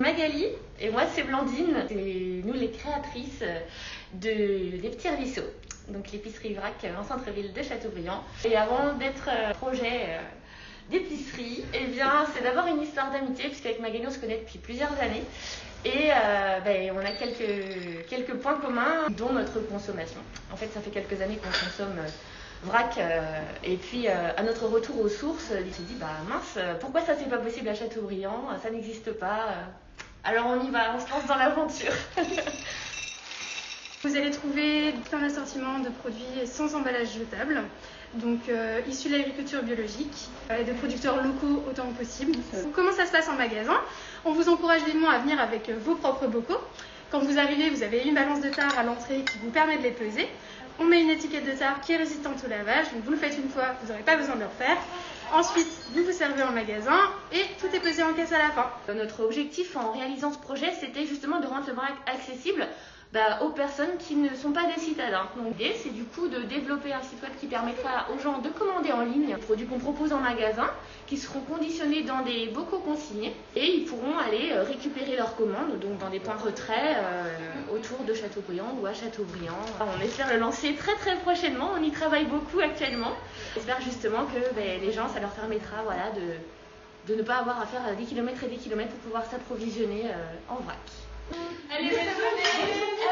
Magali et moi c'est Blandine, c'est nous les créatrices de des petits ruisseaux, donc l'épicerie Vrac en centre-ville de Châteaubriand. Et avant d'être euh, projet euh, d'épicerie, eh bien c'est d'abord une histoire d'amitié puisqu'avec Magali on se connaît depuis plusieurs années et euh, ben, on a quelques, points communs dont notre consommation. En fait ça fait quelques années qu'on consomme euh, vrac euh, et puis euh, à notre retour aux sources, il s'est dit bah mince, euh, pourquoi ça c'est pas possible à Châteaubriand, ça n'existe pas. Alors on y va, on se lance dans l'aventure. Vous allez trouver tout un assortiment de produits sans emballage jetable, donc euh, issus de l'agriculture biologique euh, et de producteurs locaux autant que possible. Comment ça se passe en magasin? On vous encourage vivement à venir avec vos propres bocaux. Quand vous arrivez, vous avez une balance de tare à l'entrée qui vous permet de les peser. On met une étiquette de tare qui est résistante au lavage, donc vous le faites une fois, vous n'aurez pas besoin de le refaire. Ensuite, vous vous servez en magasin et tout est pesé en caisse à la fin. Notre objectif en réalisant ce projet, c'était justement de rendre le vrac accessible bah, aux personnes qui ne sont pas des citadins. Donc l'idée, c'est du coup de développer un site web qui permettra aux gens de commander en ligne les produits qu'on propose en magasin, qui seront conditionnés dans des bocaux consignés, et ils pourront aller euh, récupérer leurs commandes donc dans des points retrait euh, autour de Châteaubriand ou à Châteaubriand. On espère le lancer très très prochainement, on y travaille beaucoup actuellement. J'espère justement que ben, les gens, ça leur permettra voilà, de, de ne pas avoir à faire des kilomètres et des kilomètres pour pouvoir s'approvisionner euh, en vrac. Allez, bonne journée.